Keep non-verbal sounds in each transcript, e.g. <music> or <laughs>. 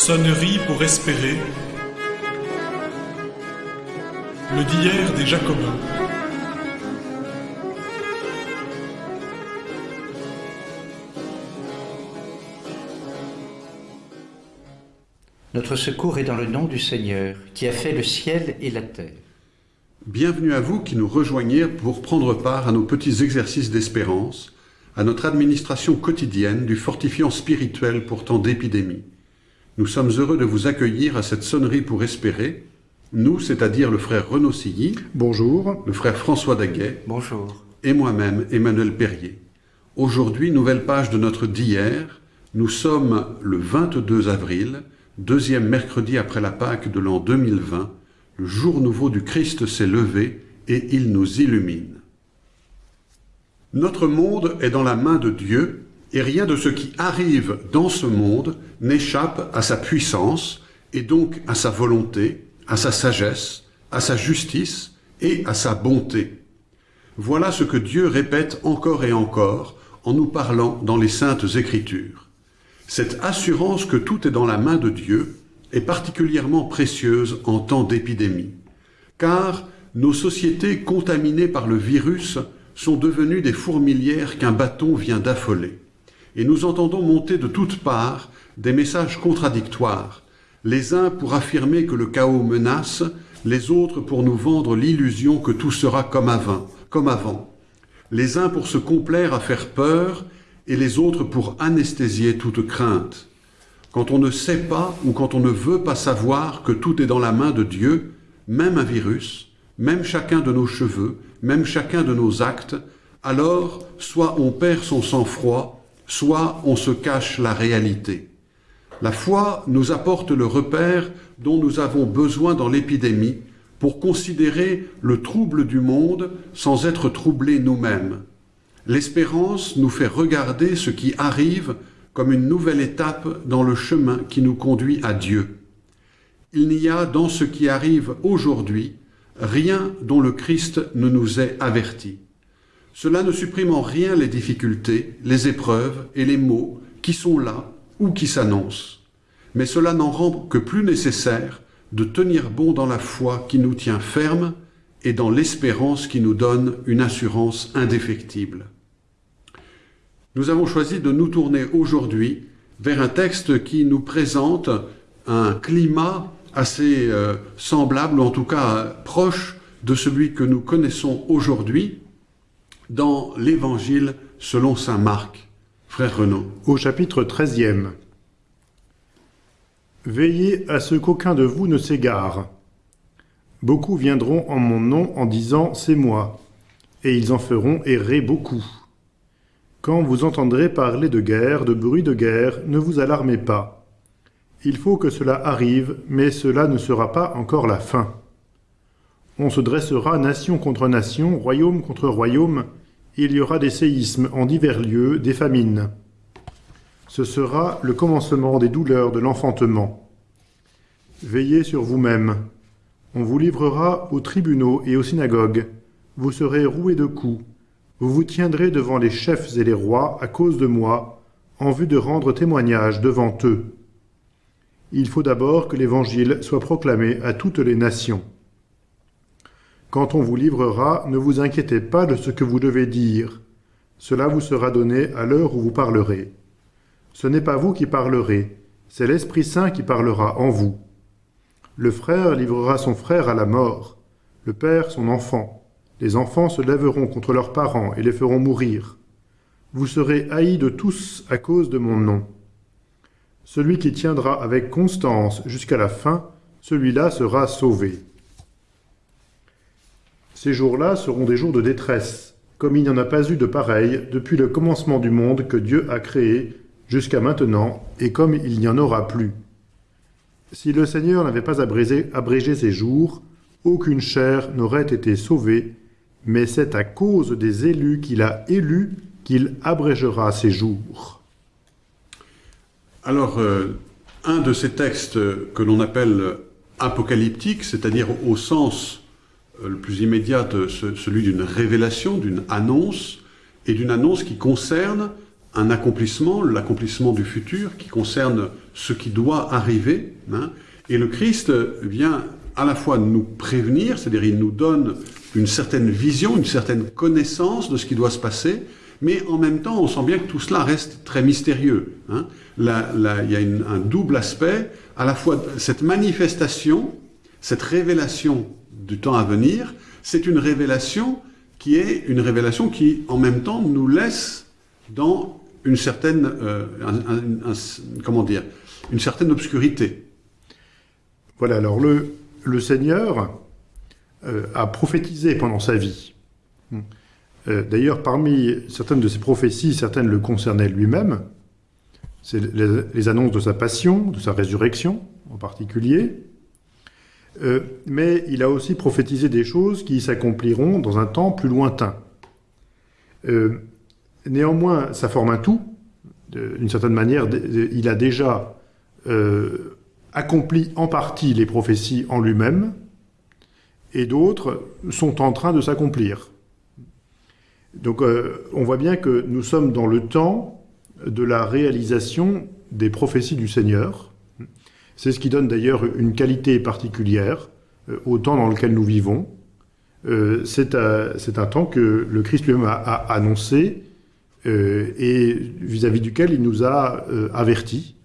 Sonnerie pour espérer. Le d'hier des Jacobins. Notre secours est dans le nom du Seigneur, qui a fait le ciel et la terre. Bienvenue à vous qui nous rejoignez pour prendre part à nos petits exercices d'espérance, à notre administration quotidienne du fortifiant spirituel pour temps d'épidémie. Nous sommes heureux de vous accueillir à cette sonnerie pour espérer, nous, c'est-à-dire le frère Renaud Silly, Bonjour. le frère François Daguet Bonjour. et moi-même, Emmanuel Perrier. Aujourd'hui, nouvelle page de notre d'hier. Nous sommes le 22 avril, deuxième mercredi après la Pâque de l'an 2020. Le jour nouveau du Christ s'est levé et il nous illumine. Notre monde est dans la main de Dieu et rien de ce qui arrive dans ce monde n'échappe à sa puissance et donc à sa volonté, à sa sagesse, à sa justice et à sa bonté. Voilà ce que Dieu répète encore et encore en nous parlant dans les saintes écritures. Cette assurance que tout est dans la main de Dieu est particulièrement précieuse en temps d'épidémie, car nos sociétés contaminées par le virus sont devenues des fourmilières qu'un bâton vient d'affoler. Et nous entendons monter de toutes parts des messages contradictoires, les uns pour affirmer que le chaos menace, les autres pour nous vendre l'illusion que tout sera comme avant, comme avant, les uns pour se complaire à faire peur et les autres pour anesthésier toute crainte. Quand on ne sait pas ou quand on ne veut pas savoir que tout est dans la main de Dieu, même un virus, même chacun de nos cheveux, même chacun de nos actes, alors soit on perd son sang-froid, soit on se cache la réalité. La foi nous apporte le repère dont nous avons besoin dans l'épidémie pour considérer le trouble du monde sans être troublés nous-mêmes. L'espérance nous fait regarder ce qui arrive comme une nouvelle étape dans le chemin qui nous conduit à Dieu. Il n'y a dans ce qui arrive aujourd'hui rien dont le Christ ne nous ait averti. Cela ne supprime en rien les difficultés, les épreuves et les maux qui sont là ou qui s'annoncent. Mais cela n'en rend que plus nécessaire de tenir bon dans la foi qui nous tient ferme et dans l'espérance qui nous donne une assurance indéfectible. Nous avons choisi de nous tourner aujourd'hui vers un texte qui nous présente un climat assez euh, semblable, ou en tout cas euh, proche de celui que nous connaissons aujourd'hui dans l'Évangile selon Saint Marc. Frère Renaud. Au chapitre 13e. Veillez à ce qu'aucun de vous ne s'égare. Beaucoup viendront en mon nom en disant C'est moi, et ils en feront errer beaucoup. Quand vous entendrez parler de guerre, de bruit de guerre, ne vous alarmez pas. Il faut que cela arrive, mais cela ne sera pas encore la fin. On se dressera nation contre nation, royaume contre royaume, il y aura des séismes en divers lieux, des famines. Ce sera le commencement des douleurs de l'enfantement. Veillez sur vous-même. On vous livrera aux tribunaux et aux synagogues. Vous serez roués de coups. Vous vous tiendrez devant les chefs et les rois à cause de moi, en vue de rendre témoignage devant eux. Il faut d'abord que l'Évangile soit proclamé à toutes les nations. Quand on vous livrera, ne vous inquiétez pas de ce que vous devez dire. Cela vous sera donné à l'heure où vous parlerez. Ce n'est pas vous qui parlerez, c'est l'Esprit Saint qui parlera en vous. Le frère livrera son frère à la mort, le père son enfant. Les enfants se lèveront contre leurs parents et les feront mourir. Vous serez haïs de tous à cause de mon nom. Celui qui tiendra avec constance jusqu'à la fin, celui-là sera sauvé. Ces jours-là seront des jours de détresse, comme il n'y en a pas eu de pareil depuis le commencement du monde que Dieu a créé jusqu'à maintenant, et comme il n'y en aura plus. Si le Seigneur n'avait pas abrégé, abrégé ses jours, aucune chair n'aurait été sauvée, mais c'est à cause des élus qu'il a élus qu'il abrégera ses jours. Alors, euh, un de ces textes que l'on appelle apocalyptiques, c'est-à-dire au sens le plus immédiat celui d'une révélation, d'une annonce, et d'une annonce qui concerne un accomplissement, l'accomplissement du futur, qui concerne ce qui doit arriver. hein. et le Christ vient à la fois nous prévenir, c'est-à-dire il nous donne une certaine vision, une certaine connaissance de ce qui doit se passer, mais en même temps, on sent bien que tout cela reste très mystérieux. hein. Là, il y a un double aspect, à la fois cette manifestation, cette révélation du temps à venir, c'est une révélation qui est une révélation qui, en même temps, nous laisse dans une certaine, euh, comment dire, une certaine obscurité. Voilà, alors le, Seigneur euh, a prophétisé pendant sa vie. Euh, D'ailleurs, parmi certaines de ses prophéties, certaines le concernaient lui-même. C'est les annonces de sa passion, de sa résurrection en particulier. Euh, mais il a aussi prophétisé des choses qui s'accompliront dans un temps plus lointain. Euh, néanmoins, ça forme un tout. D'une certaine manière, il a déjà euh, accompli en partie les prophéties en lui-même, et d'autres sont en train de s'accomplir. Donc on voit bien que nous sommes dans le temps de la réalisation des prophéties du Seigneur. C'est ce qui donne d'ailleurs une qualité particulière euh, au temps dans lequel nous vivons. Euh, c'est un, temps que le Christ lui-même a, annoncé euh, et vis-à-vis duquel il nous a avertis.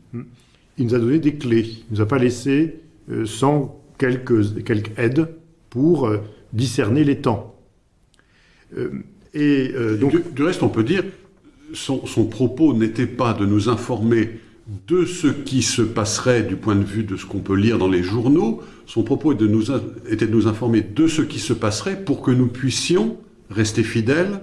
Il nous a donné des clés. Il ne nous a pas laissé sans quelques, quelques aides pour discerner les temps. Et donc, Du, du reste, on peut dire, son, son propos n'était pas de nous informer de ce qui se passerait du point de vue de ce qu'on peut lire dans les journaux. Son propos était de nous informer de ce qui se passerait pour que nous puissions rester fidèles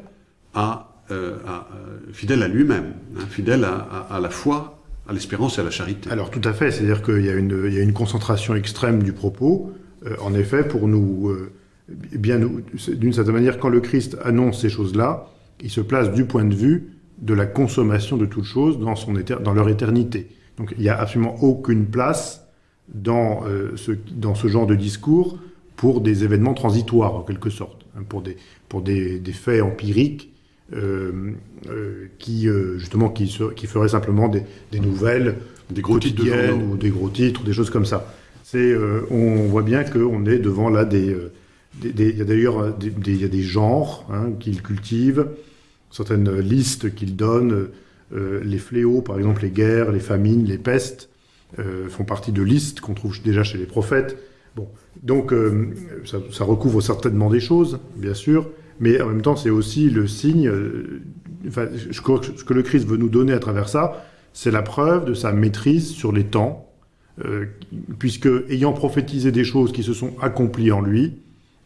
à, euh, euh, fidèles à lui-même, hein, fidèles à, la foi, à l'espérance et à la charité. Alors tout à fait, c'est-à-dire qu'il y, a une- y a une concentration extrême du propos, euh, en effet, pour nous, bien d'une certaine manière, quand le Christ annonce ces choses-là, il se place du point de vue de la consommation de toutes choses dans, son dans leur éternité. Donc il n'y a absolument aucune place dans, euh, ce, dans ce genre de discours pour des événements transitoires, en quelque sorte, hein, pour des, pour des, des faits empiriques euh, euh, qui, justement, qui, se- qui feraient simplement des, des nouvelles Des gros titres de ou des gros titres, des choses comme ça. C'est, on voit bien qu'on est devant là des, il y a d'ailleurs des, y a des genres hein, qu'il cultive, certaines listes qu'il donne. euh, les fléaux, par exemple les guerres, les famines, les pestes, euh, font partie de listes qu'on trouve déjà chez les prophètes. Bon, donc euh, ça, recouvre certainement des choses, bien sûr, mais en même temps c'est aussi le signe. enfin, je crois que ce que le Christ veut nous donner à travers ça, c'est la preuve de sa maîtrise sur les temps, puisque ayant prophétisé des choses qui se sont accomplies en lui,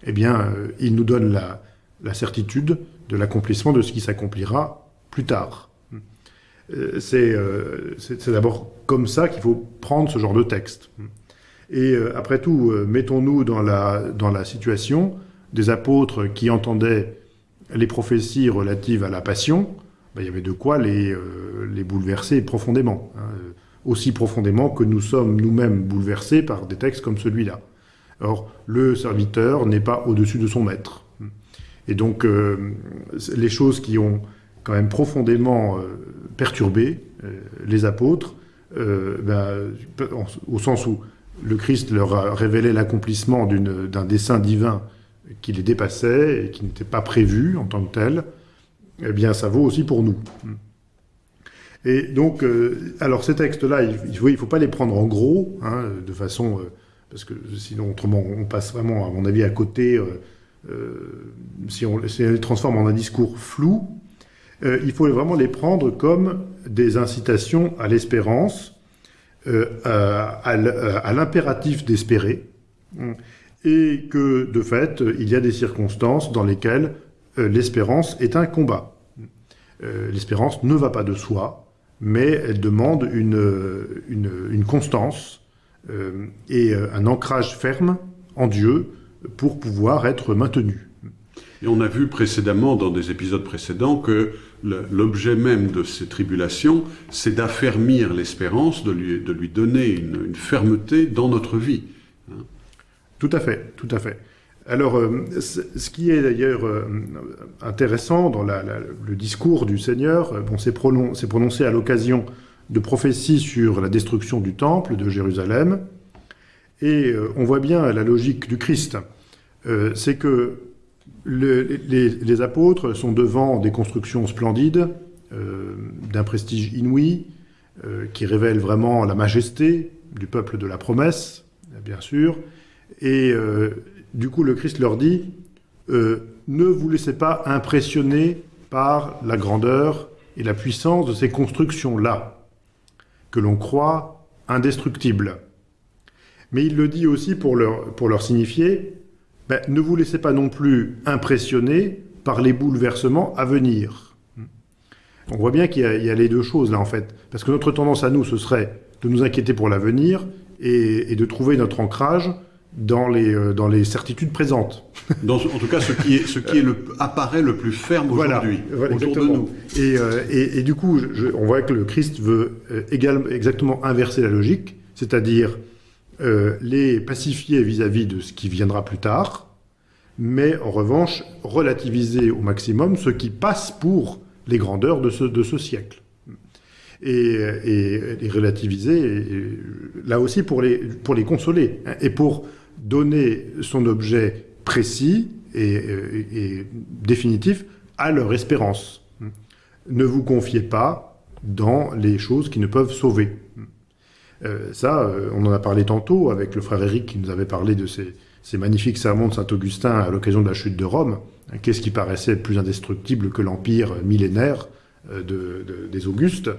eh bien, il nous donne la certitude de l'accomplissement de ce qui s'accomplira plus tard. Euh, c'est euh, c'est- d'abord comme ça qu'il faut prendre ce genre de texte. Et euh, après tout, mettons-nous dans la, dans la situation des apôtres qui entendaient les prophéties relatives à la passion, ben, il y avait de quoi les, euh, les bouleverser profondément, hein, aussi profondément que nous sommes nous-mêmes bouleversés par des textes comme celui-là. Or, le serviteur n'est pas au-dessus de son maître. Et donc, euh, les choses qui ont quand même profondément euh, perturbé euh, les apôtres, ben, en- au sens où le Christ leur a révélé l'accomplissement d'un dessein divin qui les dépassait et qui n'était pas prévu en tant que tel, eh bien, ça vaut aussi pour nous. Et donc, alors ces textes-là, il ne faut, pas les prendre en gros, hein, de façon... parce que sinon, autrement, on passe vraiment, à mon avis, à côté, si, on, si on les transforme en un discours flou. Euh, il faut vraiment les prendre comme des incitations à l'espérance, euh, à, l'impératif d'espérer, et que, de fait, il y a des circonstances dans lesquelles euh, l'espérance est un combat. Euh, l'espérance ne va pas de soi, mais elle demande une, constance euh, et euh, un ancrage ferme en Dieu pour pouvoir être maintenu. Et on a vu précédemment, dans des épisodes précédents, que l'objet même de ces tribulations, c'est d'affermir l'espérance, de lui, de lui donner une, une fermeté dans notre vie. Tout à fait, tout à fait. Alors, euh, ce qui est d'ailleurs euh, intéressant dans la- la- le discours du Seigneur, euh, bon, c'est pronon- c'est prononcé à l'occasion de prophéties sur la destruction du temple de Jérusalem. Et euh, on voit bien la logique du Christ. Euh, c'est que le, les, apôtres sont devant des constructions splendides, euh, d'un prestige inouï, qui révèlent vraiment la majesté du peuple de la promesse, bien sûr. Et du coup, le Christ leur dit, ne vous laissez pas impressionner par la grandeur et la puissance de ces constructions-là, que l'on croit indestructibles. Mais il le dit aussi pour leur, pour leur signifier, ben, ne vous laissez pas non plus impressionner par les bouleversements à venir. On voit bien qu'il y, y, a les deux choses là en fait, parce que notre tendance à nous, ce serait de nous inquiéter pour l'avenir et, et, de trouver notre ancrage dans les, euh, dans les certitudes présentes. <laughs> Dans, en tout cas, ce qui, est, ce qui est le, apparaît le plus ferme aujourd'hui, voilà, autour exactement. de nous. Et, euh, et, et, du coup, je, on voit que le Christ veut euh, également, exactement inverser la logique, c'est-à-dire euh, les pacifier vis-à-vis -vis de ce qui viendra plus tard, mais en revanche relativiser au maximum ce qui passe pour les grandeurs de ce, de ce siècle. Et, et, et relativiser, là aussi pour les, pour les consoler, hein, et pour donner son objet précis et, définitif à leur espérance. Ne vous confiez pas dans les choses qui ne peuvent sauver. Euh, ça, euh, on en a parlé tantôt avec le frère Éric qui nous avait parlé de ces, magnifiques sermons de Saint-Augustin à l'occasion de la chute de Rome. Qu'est-ce qui paraissait plus indestructible que l'empire millénaire euh, de, de, des Augustes?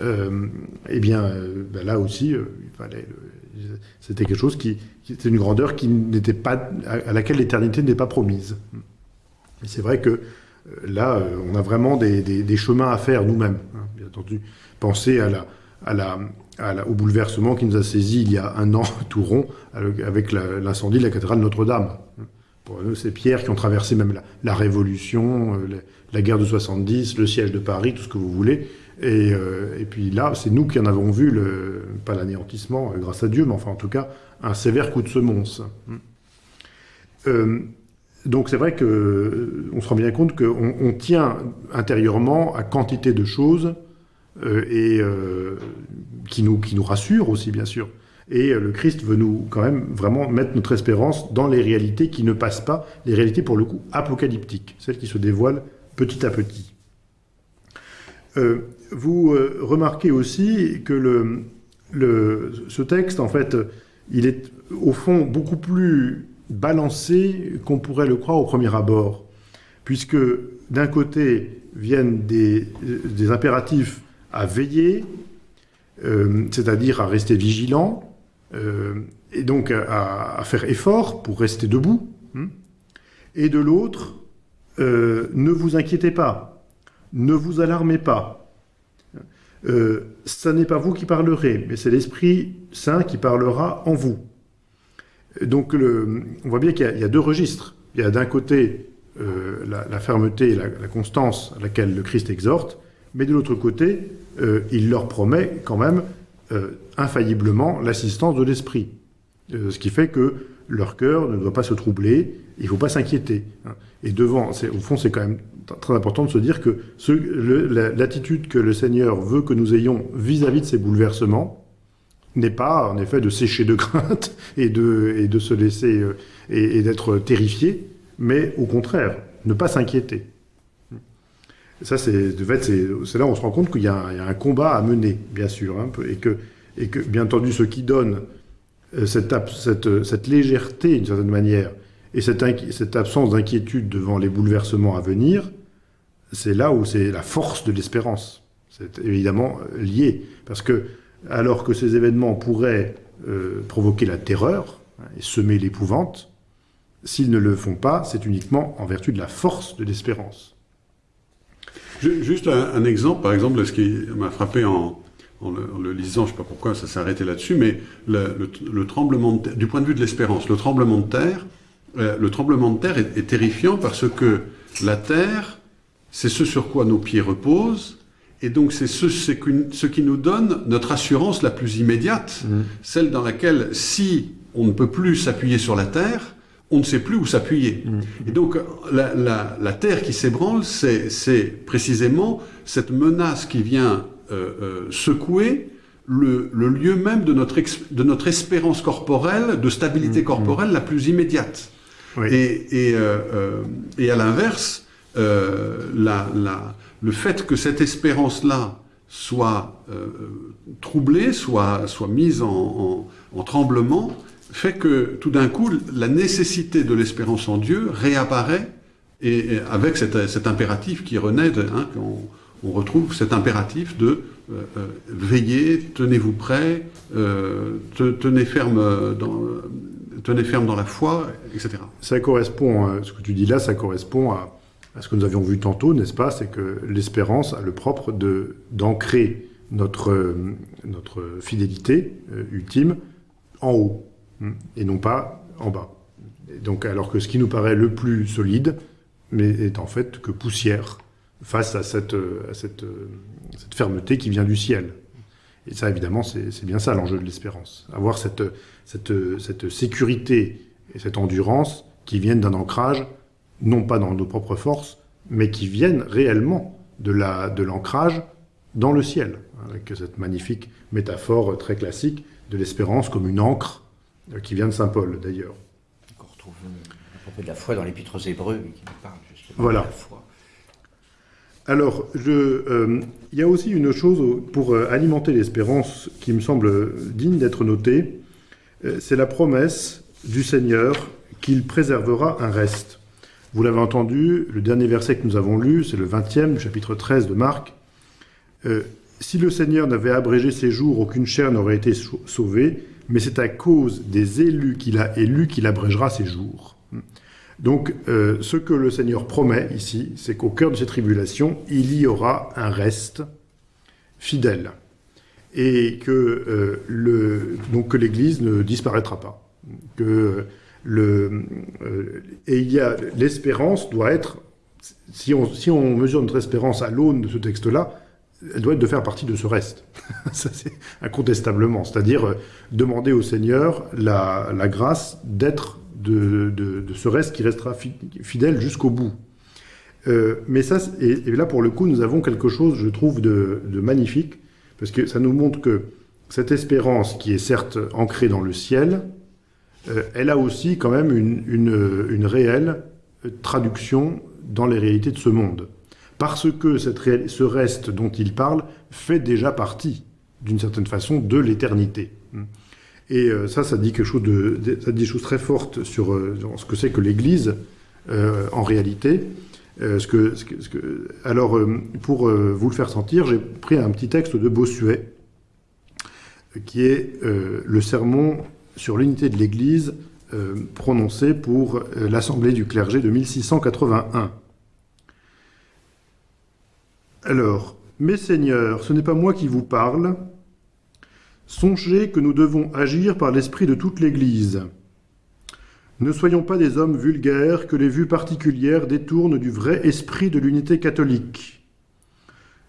Euh, Eh bien, euh, ben là aussi, euh, c'était quelque chose qui, c'était une grandeur qui n'était pas, à, laquelle l'éternité n'est pas promise. Et c'est vrai que là, on a vraiment des, chemins à faire nous-mêmes. Hein, bien entendu, penser à la, à la, la, au bouleversement qui nous a saisi il y a un an <laughs> tout rond avec l'incendie de la cathédrale Notre-Dame. Pour nous, c'est Pierre qui ont traversé même la, Révolution, euh, la, guerre de 70, le siège de Paris, tout ce que vous voulez. Et, euh, et puis là, c'est nous qui en avons vu, le, pas l'anéantissement, euh, grâce à Dieu, mais enfin en tout cas, un sévère coup de semonce. Euh, donc c'est vrai que on se rend bien compte qu'on on tient intérieurement à quantité de choses et euh, qui, nous, qui nous rassure aussi, bien sûr. Et euh, le Christ veut nous, quand même, vraiment mettre notre espérance dans les réalités qui ne passent pas, les réalités, pour le coup, apocalyptiques, celles qui se dévoilent petit à petit. Euh, vous euh, remarquez aussi que le, le, ce texte, en fait, il est au fond beaucoup plus balancé qu'on pourrait le croire au premier abord, puisque d'un côté viennent des, des impératifs à veiller, euh, c'est-à-dire à rester vigilant, euh, et donc à, faire effort pour rester debout. Hein, et de l'autre, euh, ne vous inquiétez pas, ne vous alarmez pas. Ce n'est pas vous qui parlerez, mais c'est l'Esprit Saint qui parlera en vous. Donc on voit bien qu'il y, a deux registres. Il y a d'un côté la, fermeté et la, constance à laquelle le Christ exhorte, mais de l'autre côté, euh, il leur promet quand même euh, infailliblement l'assistance de l'esprit. Euh, ce qui fait que leur cœur ne doit pas se troubler, il ne faut pas s'inquiéter. Hein. Et devant, au fond, c'est quand même très important de se dire que l'attitude que le Seigneur veut que nous ayons vis-à-vis -vis de ces bouleversements n'est pas, en effet, de sécher de <laughs> crainte et de, se laisser et, et d'être terrifié, mais au contraire, ne pas s'inquiéter. Ça, c'est de fait, c'est là où on se rend compte qu'il y, a un combat à mener, bien sûr, hein, et, que, et que, bien entendu, ce qui donne euh, cette, cette, légèreté, d'une certaine manière, et cette, absence d'inquiétude devant les bouleversements à venir, c'est là où c'est la force de l'espérance. C'est évidemment euh, lié, parce que alors que ces événements pourraient euh, provoquer la terreur hein, et semer l'épouvante, s'ils ne le font pas, c'est uniquement en vertu de la force de l'espérance. Juste un, un, exemple, par exemple, de ce qui m'a frappé en, en, le, en, le, lisant, je ne sais pas pourquoi ça s'est arrêté là-dessus, mais le, le, le, tremblement de terre, du point de vue de l'espérance, le tremblement de terre, euh, le tremblement de terre est, est, terrifiant parce que la terre, c'est ce sur quoi nos pieds reposent, et donc c'est ce, ce, qui nous donne notre assurance la plus immédiate, mmh. celle dans laquelle, si on ne peut plus s'appuyer sur la terre, on ne sait plus où s'appuyer. Mmh. Et donc la, la, la terre qui s'ébranle, c'est précisément cette menace qui vient euh, euh, secouer le, le lieu même de notre, de notre espérance corporelle, de stabilité Mhm. corporelle la plus immédiate. Oui. Et, et, euh, euh, et à l'inverse, euh, la, la- le fait que cette espérance-là soit euh, troublée, soit, soit mise en, en- en tremblement, fait que tout d'un coup, la nécessité de l'espérance en Dieu réapparaît et, avec cet, impératif qui renaît, hein, on retrouve cet impératif de euh, euh, veiller, tenez-vous prêts, euh, ferme dans, tenez ferme dans la foi, etc. Ça correspond, euh, ce que tu dis là, ça correspond à, ce que nous avions vu tantôt, n'est-ce pas? C'est que l'espérance a le propre d'ancrer notre, euh, notre fidélité euh, ultime en haut, et non pas en bas. Et donc, alors que ce qui nous paraît le plus solide, mais est en fait que poussière face à cette, euh, euh, cette fermeté qui vient du ciel. Et ça, évidemment, c'est bien ça l'enjeu de l'espérance. Avoir cette, cette, cette sécurité et cette endurance qui viennent d'un ancrage, non pas dans nos propres forces, mais qui viennent réellement de la de l'ancrage dans le ciel, avec cette magnifique métaphore très classique de l'espérance comme une encre qui vient de Saint Paul d'ailleurs. Qu'on retrouve euh, à propos de la foi dans l'Épître aux Hébreux, qui nous parle justement Voilà. de la foi. Alors, euh, il y a aussi une chose pour euh, alimenter l'espérance qui me semble digne d'être notée, euh, c'est la promesse du Seigneur qu'il préservera un reste. Vous l'avez entendu, le dernier verset que nous avons lu, c'est le 20e du chapitre 13 de Marc. Euh, si le Seigneur n'avait abrégé ses jours, aucune chair n'aurait été sau- sauvée, mais c'est à cause des élus qu'il a élus qu'il abrégera ses jours. Donc, euh, ce que le Seigneur promet ici, c'est qu'au cœur de ces tribulations, il y aura un reste fidèle. Et que, euh, l'Église ne disparaîtra pas. Que le, euh, et il y a, l'espérance doit être, si on, si on mesure notre espérance à l'aune de ce texte-là, elle doit être de faire partie de ce reste. <laughs> Ça, c'est incontestablement. C'est-à-dire euh, demander au Seigneur la, grâce d'être de, ce reste qui restera fi- fidèle jusqu'au bout. Euh, mais ça, et, là, pour le coup, nous avons quelque chose, je trouve, de, magnifique, parce que ça nous montre que cette espérance, qui est certes ancrée dans le ciel, euh, elle a aussi quand même une, réelle traduction dans les réalités de ce monde. Parce que ce reste dont il parle fait déjà partie, d'une certaine façon, de l'éternité. Et euh, ça, ça dit quelque chose de, ça dit des très fortes sur, euh, ce que c'est que l'Église euh, en réalité. Alors, pour vous le faire sentir, j'ai pris un petit texte de Bossuet, qui est le sermon sur l'unité de l'Église prononcé pour l'Assemblée du clergé de 1681. Alors, mes seigneurs, ce n'est pas moi qui vous parle. Songez que nous devons agir par l'esprit de toute l'Église. Ne soyons pas des hommes vulgaires que les vues particulières détournent du vrai esprit de l'unité catholique.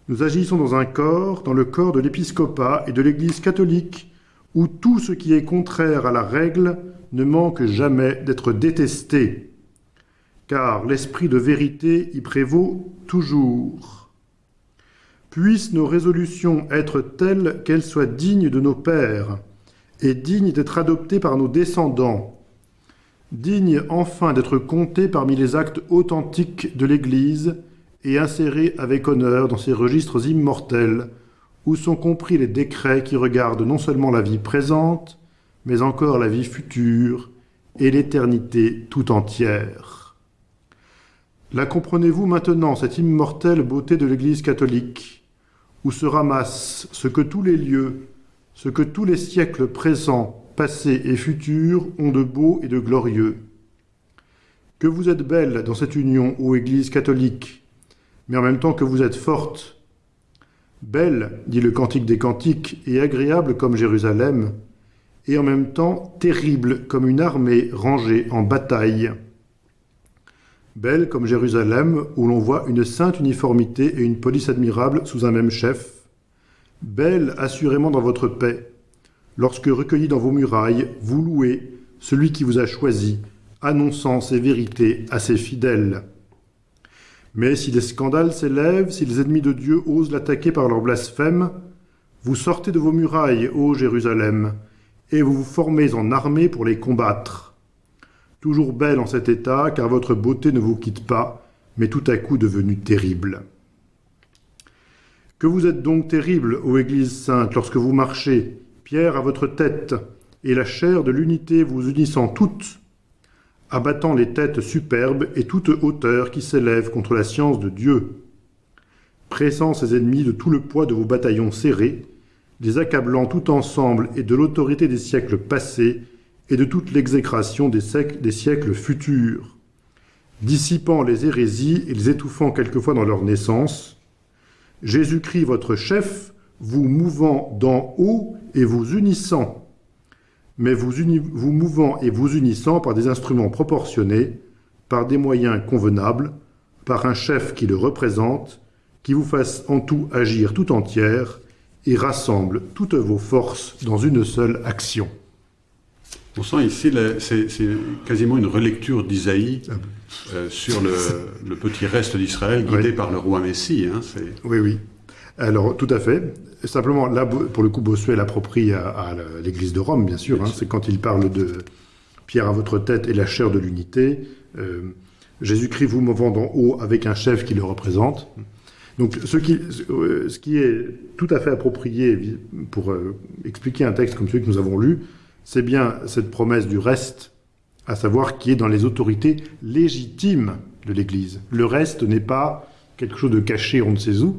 Nous agissons dans un corps, dans le corps de l'épiscopat et de l'Église catholique, où tout ce qui est contraire à la règle ne manque jamais d'être détesté, car l'esprit de vérité y prévaut toujours. Puissent nos résolutions être telles qu'elles soient dignes de nos pères, et dignes d'être adoptées par nos descendants, dignes enfin d'être comptées parmi les actes authentiques de l'Église et insérées avec honneur dans ces registres immortels, où sont compris les décrets qui regardent non seulement la vie présente, mais encore la vie future et l'éternité tout entière. La comprenez-vous maintenant, cette immortelle beauté de l'Église catholique, où se ramasse ce que tous les lieux, ce que tous les siècles présents, passés et futurs ont de beau et de glorieux. Que vous êtes belle dans cette union, ô Église catholique, mais en même temps que vous êtes forte. Belle, dit le Cantique des Cantiques, et agréable comme Jérusalem, et en même temps terrible comme une armée rangée en bataille. Belle comme Jérusalem, où l'on voit une sainte uniformité et une police admirable sous un même chef. Belle assurément dans votre paix, lorsque recueillis dans vos murailles, vous louez celui qui vous a choisi, annonçant ses vérités à ses fidèles. Mais si les scandales s'élèvent, si les ennemis de Dieu osent l'attaquer par leur blasphème, vous sortez de vos murailles, ô Jérusalem, et vous vous formez en armée pour les combattre. Toujours belle en cet état, car votre beauté ne vous quitte pas, mais tout à coup devenue terrible. Que vous êtes donc terrible, ô Église sainte, lorsque vous marchez, pierre à votre tête, et la chair de l'unité vous unissant toutes, abattant les têtes superbes et toute hauteur qui s'élève contre la science de Dieu, pressant ses ennemis de tout le poids de vos bataillons serrés, les accablant tout ensemble et de l'autorité des siècles passés et de toute l'exécration des, siècles futurs, dissipant les hérésies et les étouffant quelquefois dans leur naissance, Jésus-Christ votre chef, vous mouvant d'en haut et vous unissant, mais vous, vous mouvant et vous unissant par des instruments proportionnés, par des moyens convenables, par un chef qui le représente, qui vous fasse en tout agir tout entière et rassemble toutes vos forces dans une seule action. On sent ici, c'est quasiment une relecture d'Isaïe ah euh, sur <laughs> le, petit reste d'Israël guidé par le roi Messie. Hein, oui, oui. Alors, tout à fait. Simplement, là, pour le coup, Bossuet l'approprie à, l'Église de Rome, bien sûr. Hein. c'est quand il parle de Pierre à votre tête et la chair de l'unité. Euh, Jésus-Christ vous movant d'en haut avec un chef qui le représente. Donc, ce qui, euh, ce qui est tout à fait approprié pour euh, expliquer un texte comme celui que nous avons lu, c'est bien cette promesse du reste, à savoir qui est dans les autorités légitimes de l'Église. Le reste n'est pas quelque chose de caché on ne sait où.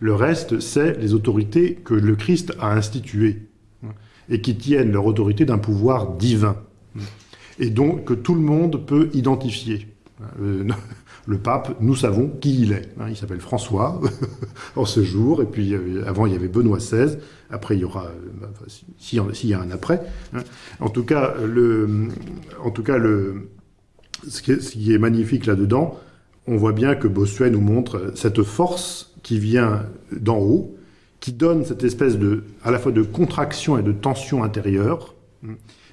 Le reste, c'est les autorités que le Christ a instituées et qui tiennent leur autorité d'un pouvoir divin et donc que tout le monde peut identifier. Euh, le pape, nous savons qui il est. Il s'appelle François <laughs> en ce jour, et puis euh, avant il y avait Benoît XVI, après il y aura, euh, s'il y a un après. Hein. En tout cas, en tout cas ce qui est magnifique là-dedans, on voit bien que Bossuet nous montre cette force qui vient d'en haut, qui donne cette espèce de, à la fois de contraction et de tension intérieure,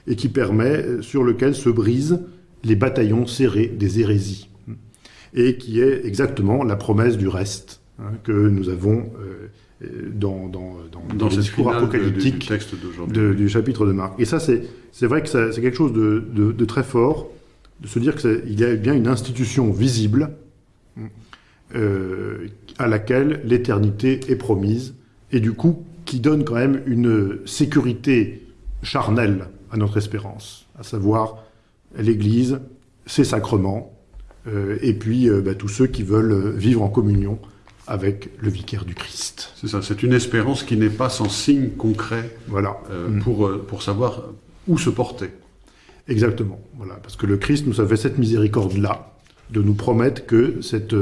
et qui permet, sur lequel se brisent les bataillons serrés des hérésies, et qui est exactement la promesse du reste hein, que nous avons euh, dans, dans, dans, le discours apocalyptique du, du, chapitre de Marc. Et ça, c'est vrai que c'est quelque chose de, de très fort, de se dire qu'il y a bien une institution visible euh, à laquelle l'éternité est promise, et du coup qui donne quand même une sécurité charnelle à notre espérance, à savoir l'Église, ses sacrements, euh, et puis euh, bah, tous ceux qui veulent vivre en communion avec le vicaire du Christ. C'est ça, c'est une espérance qui n'est pas sans signe concret voilà. Mm. pour, pour savoir où se porter. Exactement, voilà, parce que le Christ nous a fait cette miséricorde-là, de nous promettre que cette,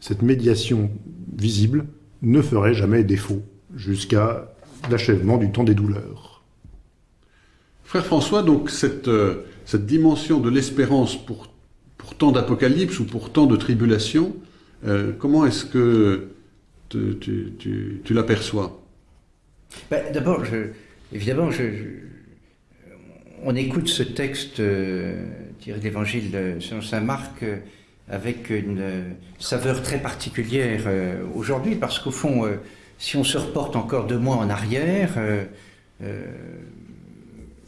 cette médiation visible ne ferait jamais défaut jusqu'à l'achèvement du temps des douleurs. Frère François, donc cette, euh, cette dimension de l'espérance pour, tant d'apocalypse ou pour tant de tribulation, euh, comment est-ce que tu, l'aperçois? Ben, D'abord, évidemment, on écoute ce texte euh, tiré de l'Évangile selon saint Marc euh, avec une saveur très particulière aujourd'hui, parce qu'au fond, si on se reporte encore deux mois en arrière,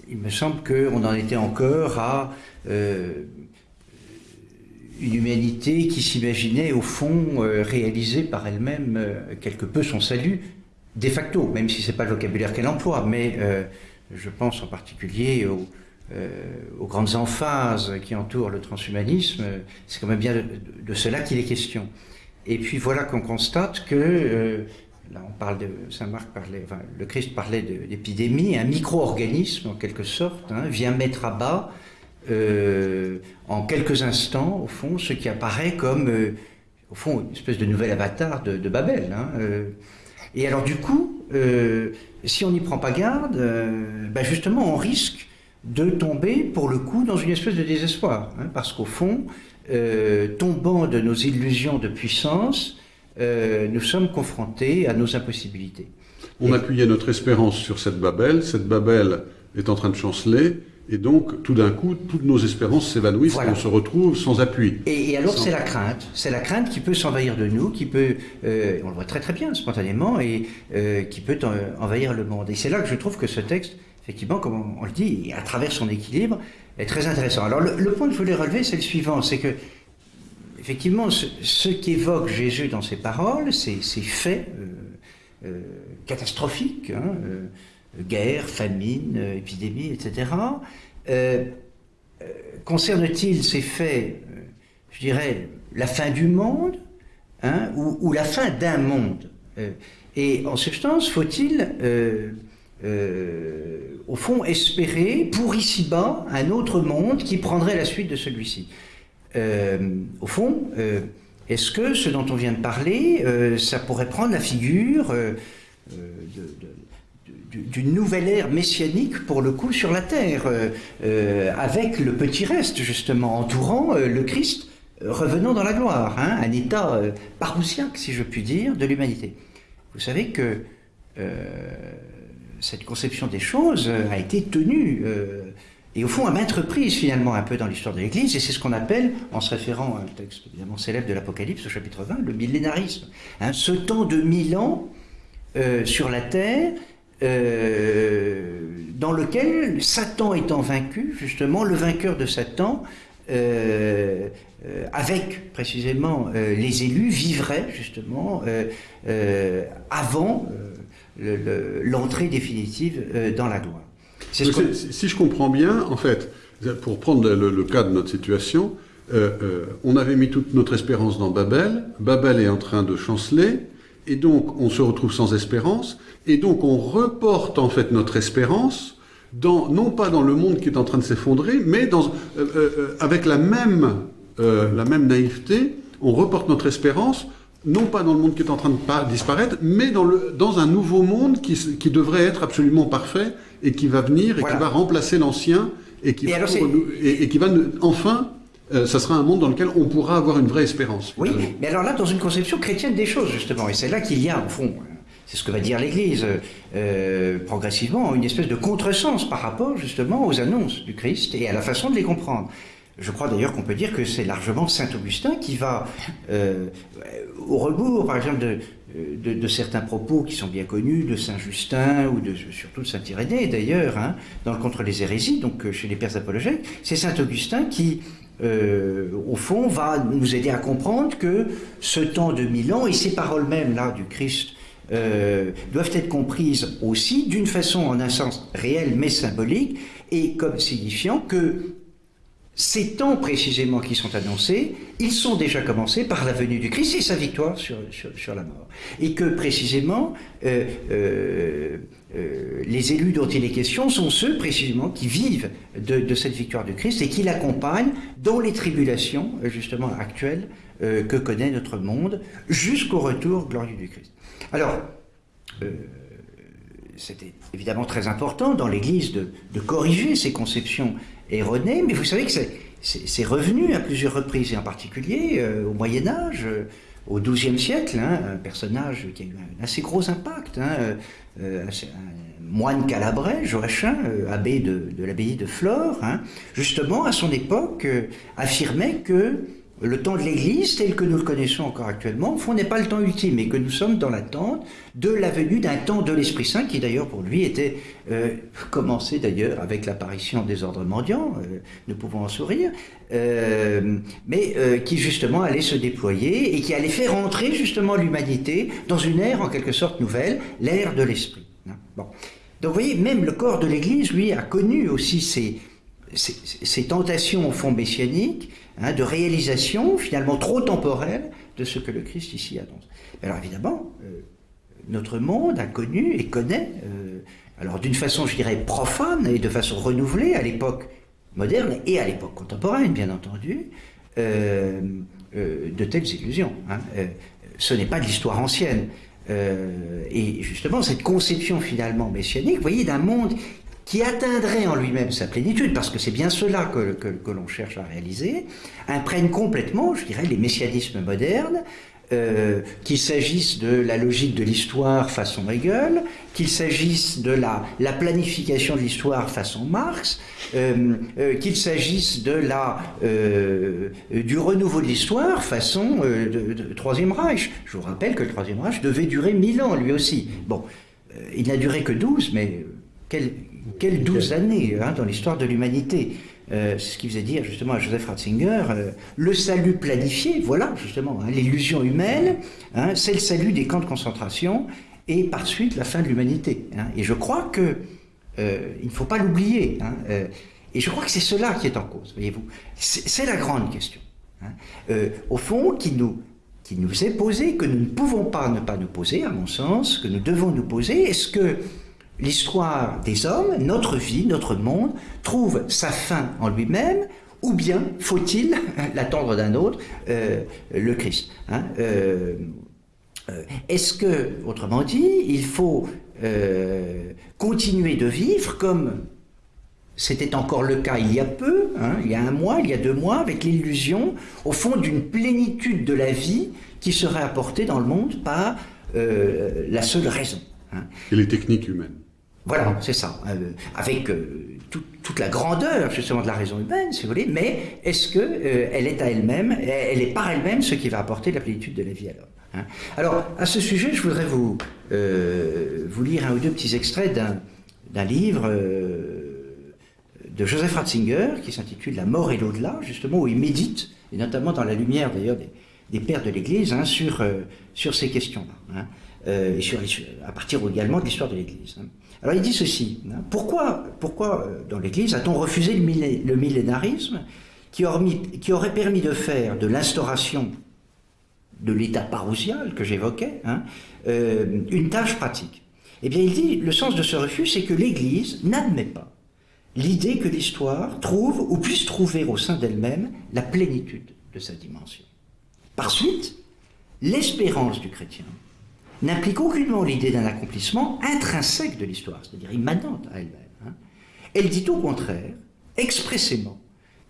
il me semble qu'on en était encore à une humanité qui s'imaginait au fond réaliser par elle-même quelque peu son salut, de facto, même si ce n'est pas le vocabulaire qu'elle emploie, mais je pense en particulier euh, aux, grandes emphases qui entourent le transhumanisme. C'est quand même bien de, cela qu'il est question. Et puis voilà qu'on constate que, euh, là on parle de, Saint Marc parlait, le Christ parlait d'épidémie, un micro-organisme en quelque sorte, hein, vient mettre à bas euh, en quelques instants, au fond, ce qui apparaît comme, au fond, une espèce de nouvel avatar de, Babel. Hein, et alors du coup, si on n'y prend pas garde, euh, ben justement, on risque de tomber, pour le coup, dans une espèce de désespoir. Hein, parce qu'au fond, euh, tombant de nos illusions de puissance, euh, nous sommes confrontés à nos impossibilités. On appuyait notre espérance sur cette Babel. Cette Babel est en train de chanceler. Et donc tout d'un coup, toutes nos espérances s'évanouissent Voilà. et on se retrouve sans appui. Et, et alors Sans- c'est la crainte, c'est la crainte qui peut s'envahir de nous, qui peut, euh, on le voit très très bien spontanément, et euh, qui peut en- envahir le monde. Et c'est là que je trouve que ce texte, effectivement, comme on, on le dit, à travers son équilibre, est très intéressant. Alors le, le point que je voulais relever, c'est le suivant, c'est que effectivement, ce, ce qu'évoque Jésus dans ses paroles, ces, ces faits euh, catastrophiques, hein, guerre, famine, euh, épidémie, etc., euh, euh, concerne-t-il ces faits, je dirais, la fin du monde hein, ou, la fin d'un monde? Et en substance, faut-il, au fond, espérer pour ici-bas un autre monde qui prendrait la suite de celui-ci? Au fond, est-ce que ce dont on vient de parler, ça pourrait prendre la figure de- d'une nouvelle ère messianique pour le coup sur la terre, euh, euh, avec le petit reste justement entourant euh, le Christ revenant dans la gloire, hein, un état euh, parousiaque, si je puis dire, de l'humanité. Vous savez que cette conception des choses a été tenue, et au fond à maintes reprises finalement un peu dans l'histoire de l'Église, et c'est ce qu'on appelle, en se référant à un texte évidemment célèbre de l'Apocalypse au chapitre 20, le millénarisme. Hein, ce temps de mille ans sur la terre, euh, dans lequel Satan étant vaincu, justement, le vainqueur de Satan, euh, euh, avec précisément les élus, vivrait justement avant le- le- l'entrée définitive dans la gloire. Ce si je comprends bien, en fait, pour prendre le, le cas de notre situation, on avait mis toute notre espérance dans Babel, Babel est en train de chanceler, et donc on se retrouve sans espérance, et donc on reporte en fait notre espérance dans, non pas dans le monde qui est en train de s'effondrer, mais dans, euh, euh, euh, avec la même, euh, la même naïveté, on reporte notre espérance non pas dans le monde qui est en train de disparaître, mais dans, le, dans un nouveau monde qui, qui devrait être absolument parfait et qui va venir et Voilà. qui va remplacer l'ancien et qui Et va, qui va nous- enfin, euh, ça sera un monde dans lequel on pourra avoir une vraie espérance. Oui, mais alors là, dans une conception chrétienne des choses, justement, et c'est là qu'il y a, au fond, euh, c'est ce que va dire l'Église, euh, progressivement, une espèce de contresens par rapport, justement, aux annonces du Christ et à la façon de les comprendre. Je crois d'ailleurs qu'on peut dire que c'est largement Saint Augustin qui va, euh, au rebours, par exemple, de, de, de certains propos qui sont bien connus, de Saint Justin ou de, surtout de Saint Irénée d'ailleurs, hein, dans le Contre les hérésies, donc euh, chez les pères apologètes, c'est Saint Augustin qui, euh, au fond, va nous aider à comprendre que ce temps de mille ans et ces paroles même là du Christ euh, doivent être comprises aussi d'une façon en un sens réel mais symbolique et comme signifiant que ces temps précisément qui sont annoncés, ils sont déjà commencés par la venue du Christ et sa victoire sur, sur, sur la mort. Et que précisément, euh, euh, les élus dont il est question sont ceux précisément qui vivent de, cette victoire du Christ et qui l'accompagnent dans les tribulations justement actuelles euh, que connaît notre monde jusqu'au retour glorieux du Christ. Alors, euh, c'était évidemment très important dans l'Église de, corriger ces conceptions erronées, mais vous savez que c'est- revenu à plusieurs reprises, et en particulier au Moyen Âge, au XIIe siècle, hein, un personnage qui a eu un assez gros impact, hein, euh, un, moine calabrais, Joachim, euh, abbé de, de l'abbaye de Flore, hein, justement à son époque euh, affirmait que le temps de l'Église, tel que nous le connaissons encore actuellement, au fond, n'est pas le temps ultime et que nous sommes dans l'attente de la venue d'un temps de l'Esprit Saint qui, d'ailleurs, pour lui, était euh, commencé d'ailleurs avec l'apparition des ordres mendiants, euh, nous pouvons en sourire, euh, mais qui, justement, allait se déployer et qui allait faire entrer, justement, l'humanité dans une ère, en quelque sorte, nouvelle, l'ère de l'Esprit. Bon. Donc, vous voyez, même le corps de l'Église, lui, a connu aussi ces, ces tentations au fond messianiques, hein, de réalisation finalement trop temporelle de ce que le Christ ici annonce. Alors évidemment, euh, notre monde a connu et connaît, euh, alors d'une façon je dirais profane et de façon renouvelée à l'époque moderne et à l'époque contemporaine bien entendu, euh, de telles illusions. hein. Ce n'est pas de l'histoire ancienne. Et justement, cette conception finalement messianique, vous voyez, d'un monde qui atteindrait en lui-même sa plénitude, parce que c'est bien cela que, que, que l'on cherche à réaliser, imprègne complètement, je dirais, les messianismes modernes, euh, qu'il s'agisse de la logique de l'histoire façon Hegel, qu'il s'agisse de la, la, planification de l'histoire façon Marx, euh, euh, qu'il s'agisse de la du renouveau de l'histoire façon de, Troisième Reich. Je vous rappelle que le Troisième Reich devait durer mille ans lui aussi. Bon, il n'a duré que 12, mais euh, quelles quelle 12 années hein, dans l'histoire de l'humanité. Euh, c'est ce qui faisait dire justement à Joseph Ratzinger, euh, le salut planifié, voilà justement, hein, l'illusion humaine, hein, c'est le salut des camps de concentration et par suite la fin de l'humanité. Et je crois que euh, il ne faut pas l'oublier. et je crois que c'est cela qui est en cause, voyez-vous. C'est la grande question. au fond, qui nous, qui nous est posée, que nous ne pouvons pas ne pas nous poser, à mon sens, que nous devons nous poser. Est-ce que l'histoire des hommes, notre vie, notre monde, trouve sa fin en lui-même ou bien faut-il <laughs> l'attendre d'un autre, euh, le Christ hein, euh, euh, Est-ce que, autrement dit, il faut continuer de vivre comme c'était encore le cas il y a peu, hein, il y a un mois, il y a deux mois, avec l'illusion, au fond, d'une plénitude de la vie qui serait apportée dans le monde par la seule raison. hein. Et les techniques humaines. Voilà, c'est ça. Euh, avec euh, tout- toute la grandeur justement de la raison humaine, si vous voulez, mais est-ce que euh, elle est à elle-même, elle est par elle-même ce qui va apporter la plénitude de la vie à l'homme hein Alors, à ce sujet, je voudrais vous, lire un ou deux petits extraits d'un, livre de Joseph Ratzinger qui s'intitule La mort et l'au-delà, justement, où il médite, et notamment dans la lumière d'ailleurs des, pères de l'Église, hein, sur, ces questions-là, hein, et sur, à partir également de l'histoire de l'Église. Alors il dit ceci, hein, pourquoi, pourquoi euh, dans l'Église a-t-on refusé le, millé- le millénarisme qui aurait permis de faire de l'instauration de l'état parousial que j'évoquais, hein, euh, une tâche pratique? Eh bien, il dit, le sens de ce refus, c'est que l'Église n'admet pas l'idée que l'histoire trouve ou puisse trouver au sein d'elle-même la plénitude de sa dimension. Par suite, l'espérance du chrétien n'implique aucunement l'idée d'un accomplissement intrinsèque de l'histoire, c'est-à-dire immanente à elle-même. hein. Elle dit au contraire, expressément,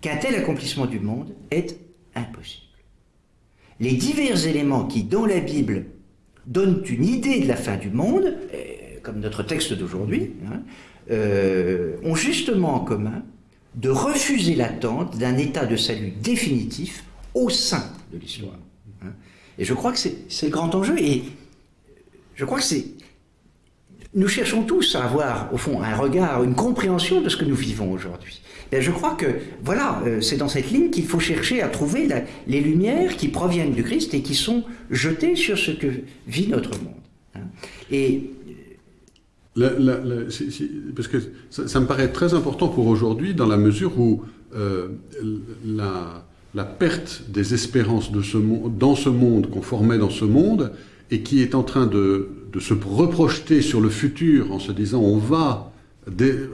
qu'un tel accomplissement du monde est impossible. Les divers éléments qui, dans la Bible, donnent une idée de la fin du monde, euh, comme notre texte d'aujourd'hui, hein, euh, ont justement en commun de refuser l'attente d'un état de salut définitif au sein de l'histoire. hein. Et je crois que c'est le grand enjeu. Je crois que c'est. Nous cherchons tous à avoir, au fond, un regard, une compréhension de ce que nous vivons aujourd'hui. Ben, je crois que, voilà, euh, c'est dans cette ligne qu'il faut chercher à trouver les lumières qui proviennent du Christ et qui sont jetées sur ce que vit notre monde. hein. Et c'est- parce que ça, me paraît très important pour aujourd'hui dans la mesure où euh, la, perte des espérances dans ce monde qu'on formait dans ce monde et qui est en train de, de se reprojeter sur le futur en se disant on va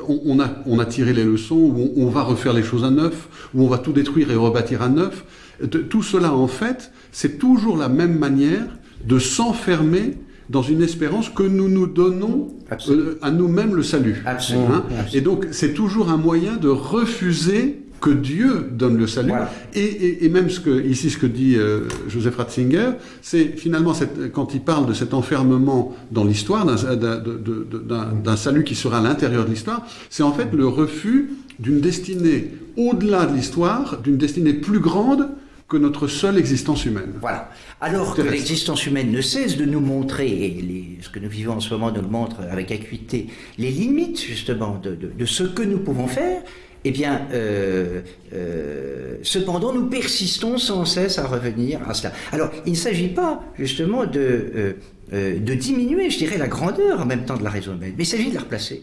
on, a, on a tiré les leçons, ou on, on va refaire les choses à neuf, ou on va tout détruire et rebâtir à neuf. De- tout cela, en fait, c'est toujours la même manière de s'enfermer dans une espérance que nous nous donnons euh, à nous-mêmes le salut. Absolument. Hein et donc, c'est toujours un moyen de refuser que Dieu donne le salut. Voilà. Et, et- et même ce que, ici, ce que dit euh, Joseph Ratzinger, c'est finalement cette- quand il parle de cet enfermement dans l'histoire, d'un- salut qui sera à l'intérieur de l'histoire, c'est en fait le refus d'une destinée au-delà de l'histoire, d'une destinée plus grande que notre seule existence humaine. Voilà. Alors que l'existence humaine ne cesse de nous montrer, et les- ce que nous vivons en ce moment nous le montre avec acuité, les limites justement de, de- de ce que nous pouvons faire, eh bien, euh, euh, cependant, nous persistons sans cesse à revenir à cela. Alors, il ne s'agit pas justement de, euh, de diminuer, je dirais, la grandeur en même temps de la raison humaine, mais il s'agit de la replacer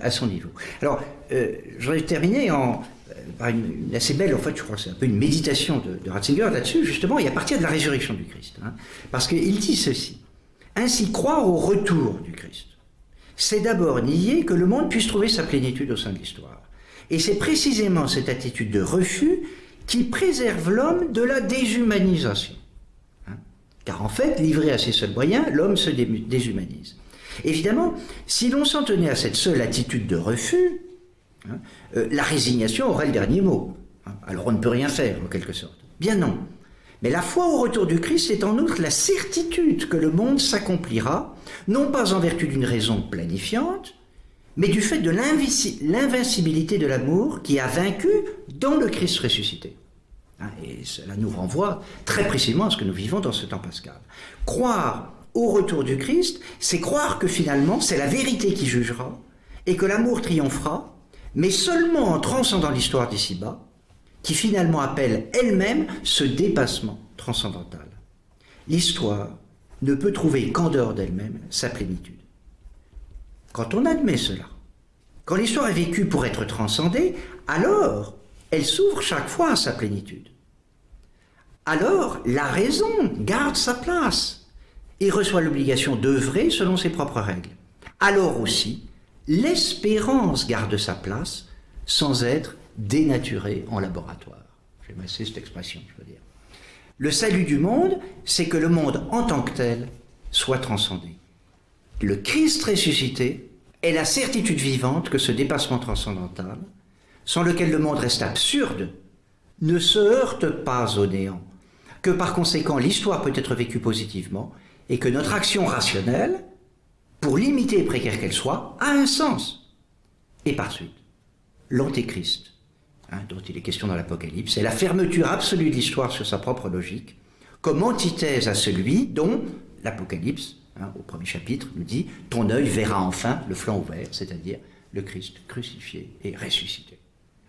à son niveau. Alors, je voudrais terminer en, par une, assez belle, en fait, je crois que c'est un peu une méditation de, de Ratzinger là-dessus, justement, et à partir de la résurrection du Christ. hein. parce qu'il dit ceci. Ainsi, croire au retour du Christ, c'est d'abord nier que le monde puisse trouver sa plénitude au sein de l'histoire. Et c'est précisément cette attitude de refus qui préserve l'homme de la déshumanisation. Hein. Car en fait, livré à ses seuls moyens, l'homme se dé- déshumanise. Évidemment, si l'on s'en tenait à cette seule attitude de refus, hein, euh, la résignation aurait le dernier mot. hein. Alors on ne peut rien faire, en quelque sorte. Bien non. Mais la foi au retour du Christ est en outre la certitude que le monde s'accomplira, non pas en vertu d'une raison planifiante, mais du fait de l'invincibilité de l'amour qui a vaincu dans le Christ ressuscité. Hein, et cela nous renvoie très précisément à ce que nous vivons dans ce temps pascal. Croire au retour du Christ, c'est croire que finalement c'est la vérité qui jugera et que l'amour triomphera, mais seulement en transcendant l'histoire d'ici-bas, qui finalement appelle elle-même ce dépassement transcendantal. L'histoire ne peut trouver qu'en dehors d'elle-même sa plénitude. Quand on admet cela, quand l'histoire est vécue pour être transcendée, alors elle s'ouvre chaque fois à sa plénitude. Alors la raison garde sa place et reçoit l'obligation d'œuvrer selon ses propres règles. Alors aussi, l'espérance garde sa place sans être dénaturée en laboratoire. J'aime assez cette. Le salut du monde, c'est que le monde en tant que tel soit transcendé. Le Christ ressuscité est la certitude vivante que ce dépassement transcendantal, sans lequel le monde reste absurde, ne se heurte pas au néant, que par conséquent l'histoire peut être vécue positivement et que notre action rationnelle, pour limiter et précaire qu'elle soit, a un sens. Et par suite, l'antéchrist, hein, dont il est question dans l'Apocalypse, est la fermeture absolue de l'histoire sur sa propre logique, comme antithèse à celui dont l'Apocalypse, hein, au premier chapitre, nous dit « Ton œil verra enfin le flanc ouvert », c'est-à-dire le Christ crucifié et ressuscité.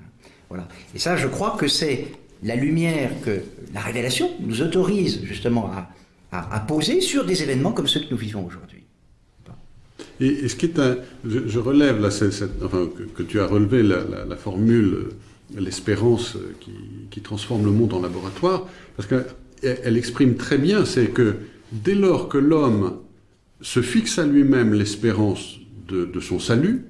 Hein, voilà. Et ça, je crois que c'est la lumière que la révélation nous autorise justement à, poser sur des événements comme ceux que nous vivons aujourd'hui. Et, ce qui est un, je, relève que, tu as relevé la, formule, euh, l'espérance euh, qui, transforme le monde en laboratoire, parce qu'elle exprime très bien, c'est que dès lors que l'homme se fixe à lui-même l'espérance de, de, son salut,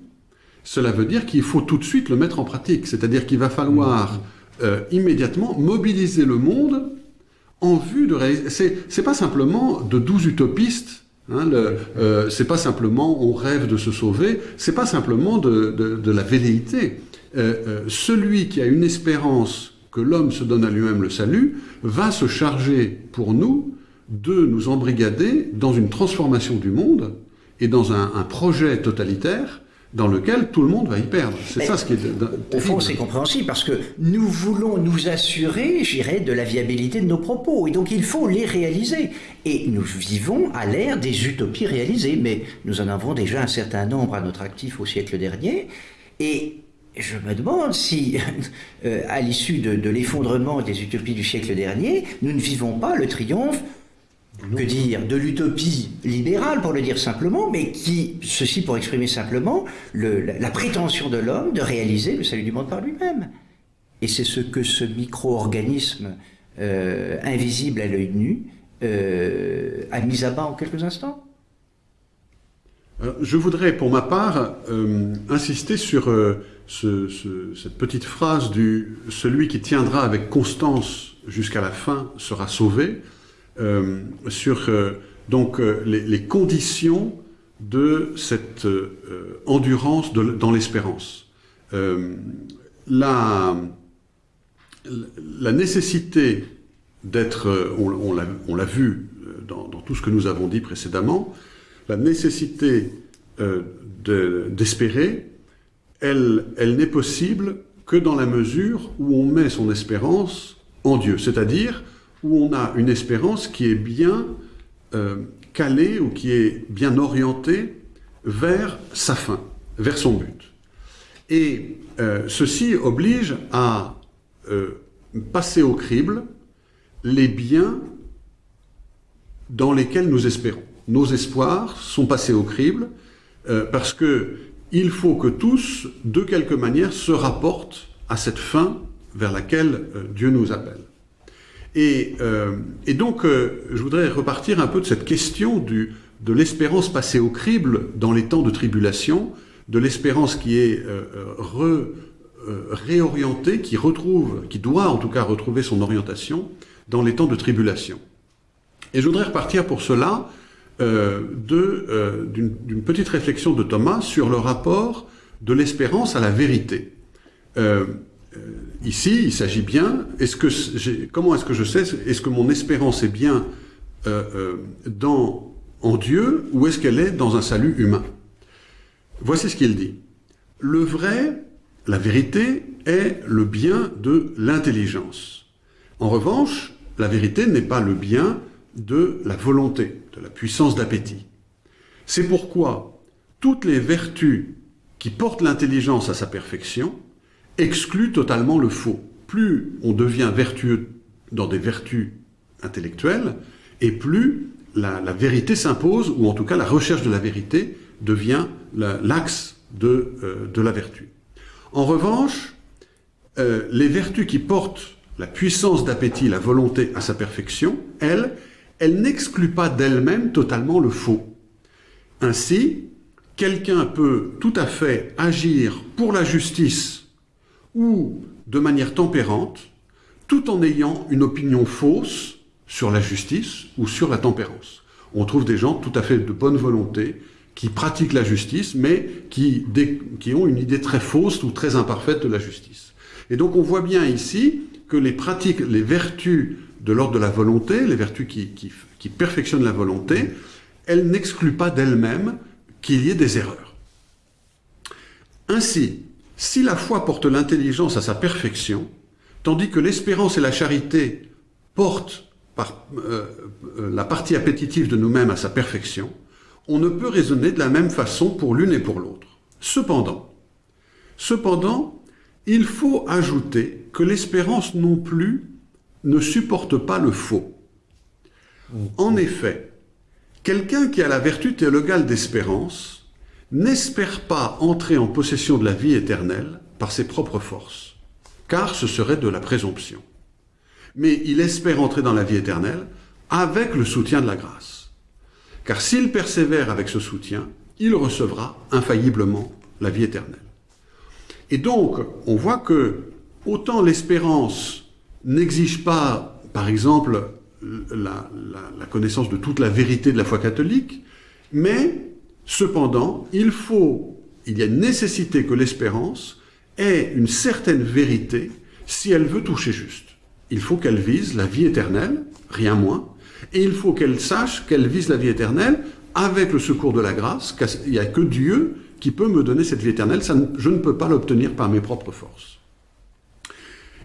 cela veut dire qu'il faut tout de suite le mettre en pratique, c'est-à-dire qu'il va falloir mmh. euh, immédiatement mobiliser le monde en vue de réaliser. C'est pas simplement de douze utopistes. Hein, euh, c'est pas simplement on rêve de se sauver. C'est pas simplement de, de, de la velléité. Euh, euh, celui qui a une espérance que l'homme se donne à lui-même le salut va se charger pour nous de nous embrigader dans une transformation du monde et dans un, un projet totalitaire dans lequel tout le monde va y perdre. C'est ça ce qui est... Au fond, c'est compréhensible, parce que nous voulons nous assurer, j'irais, de la viabilité de nos propos, et donc il faut les réaliser. Et nous vivons à l'ère des utopies réalisées, mais nous en avons déjà un certain nombre à notre actif au siècle dernier, et je me demande si, <laughs> euh, à l'issue de, de l'effondrement des utopies du siècle dernier, nous ne vivons pas le triomphe que dire, de l'utopie libérale, pour le dire simplement, mais qui, ceci pour exprimer simplement, la, prétention de l'homme de réaliser le salut du monde par lui-même. Et c'est ce que ce micro-organisme euh, invisible à l'œil nu euh, a mis à bas en quelques instants. Euh, je voudrais, pour ma part, insister sur cette petite phrase du « celui qui tiendra avec constance jusqu'à la fin sera sauvé », euh, sur euh, donc euh, les, conditions de cette endurance dans l'espérance. la, la nécessité d'être, on, l'a vu dans, tout ce que nous avons dit précédemment, la nécessité d'espérer, elle, elle n'est possible que dans la mesure où on met son espérance en Dieu, c'est-à-dire où on a une espérance qui est bien euh, calée ou qui est bien orientée vers sa fin, vers son but. Et euh, ceci oblige à euh, passer au crible les biens dans lesquels nous espérons. Nos espoirs sont passés au crible parce que il faut que tous, de quelque manière, se rapportent à cette fin vers laquelle Dieu nous appelle. Euh, et, donc, euh, je voudrais repartir un peu de cette question du, de l'espérance passée au crible dans les temps de tribulation, de l'espérance qui est euh, réorientée, qui retrouve, qui doit en tout cas retrouver son orientation dans les temps de tribulation. Et je voudrais repartir pour cela d'une petite réflexion de Thomas sur le rapport de l'espérance à la vérité. Euh, ici, il s'agit bien, est-ce que comment est-ce que je sais, est-ce que mon espérance est bien euh, euh, dans, en Dieu ou est-ce qu'elle est dans un salut humain? Voici ce qu'il dit. le vrai, la vérité, est le bien de l'intelligence. En revanche, la vérité n'est pas le bien de la volonté, de la puissance d'appétit. C'est pourquoi toutes les vertus qui portent l'intelligence à sa perfection excluent totalement le faux. Plus on devient vertueux dans des vertus intellectuelles, et plus la, vérité s'impose, ou en tout cas la recherche de la vérité devient l'axe de, euh, de, la vertu. En revanche, euh, les vertus qui portent la puissance d'appétit, la volonté à sa perfection, elles, elles n'excluent pas d'elles-mêmes totalement le faux. Ainsi, quelqu'un peut tout à fait agir pour la justice ou de manière tempérante, tout en ayant une opinion fausse sur la justice ou sur la tempérance. On trouve des gens tout à fait de bonne volonté qui pratiquent la justice, mais qui, ont une idée très fausse ou très imparfaite de la justice. Et donc on voit bien ici que les pratiques, les vertus de l'ordre de la volonté, les vertus qui perfectionnent la volonté, elles n'excluent pas d'elles-mêmes qu'il y ait des erreurs. Ainsi, si la foi porte l'intelligence à sa perfection, tandis que l'espérance et la charité portent euh, euh, la partie appétitive de nous-mêmes à sa perfection, on ne peut raisonner de la même façon pour l'une et pour l'autre. Cependant, cependant, il faut ajouter que l'espérance non plus ne supporte pas le faux. En effet, quelqu'un qui a la vertu théologale d'espérance n'espère pas entrer en possession de la vie éternelle par ses propres forces, car ce serait de la présomption. Mais il espère entrer dans la vie éternelle avec le soutien de la grâce. Car s'il persévère avec ce soutien, il recevra infailliblement la vie éternelle. Et donc, on voit que autant l'espérance n'exige pas, par exemple, la, connaissance de toute la vérité de la foi catholique, mais cependant, il faut, il y a une nécessité que l'espérance ait une certaine vérité si elle veut toucher juste. Il faut qu'elle vise la vie éternelle, rien moins, et il faut qu'elle sache qu'elle vise la vie éternelle avec le secours de la grâce, qu'il n'y a que Dieu qui peut me donner cette vie éternelle, je ne peux pas l'obtenir par mes propres forces.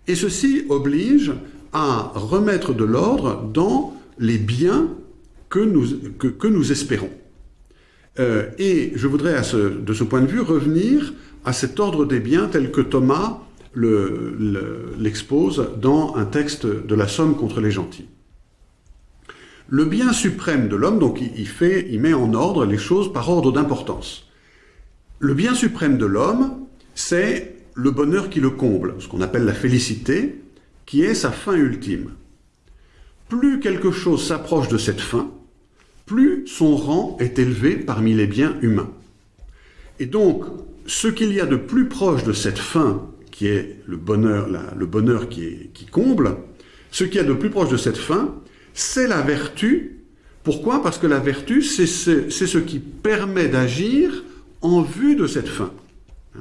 Et ceci oblige à remettre de l'ordre dans les biens que, nous espérons. Euh, et je voudrais, de ce point de vue, revenir à cet ordre des biens tel que Thomas l'expose le, dans un texte de la Somme contre les gentils. Le bien suprême de l'homme, donc il, fait, il met en ordre les choses par ordre d'importance. Le bien suprême de l'homme, c'est le bonheur qui le comble, ce qu'on appelle la félicité, qui est sa fin ultime. Plus quelque chose s'approche de cette fin, plus son rang est élevé parmi les biens humains. Et donc, ce qu'il y a de plus proche de cette fin, qui est le bonheur, le bonheur qui, comble, ce qu'il y a de plus proche de cette fin, c'est la vertu. Pourquoi? Parce que la vertu, c'est ce, qui permet d'agir en vue de cette fin.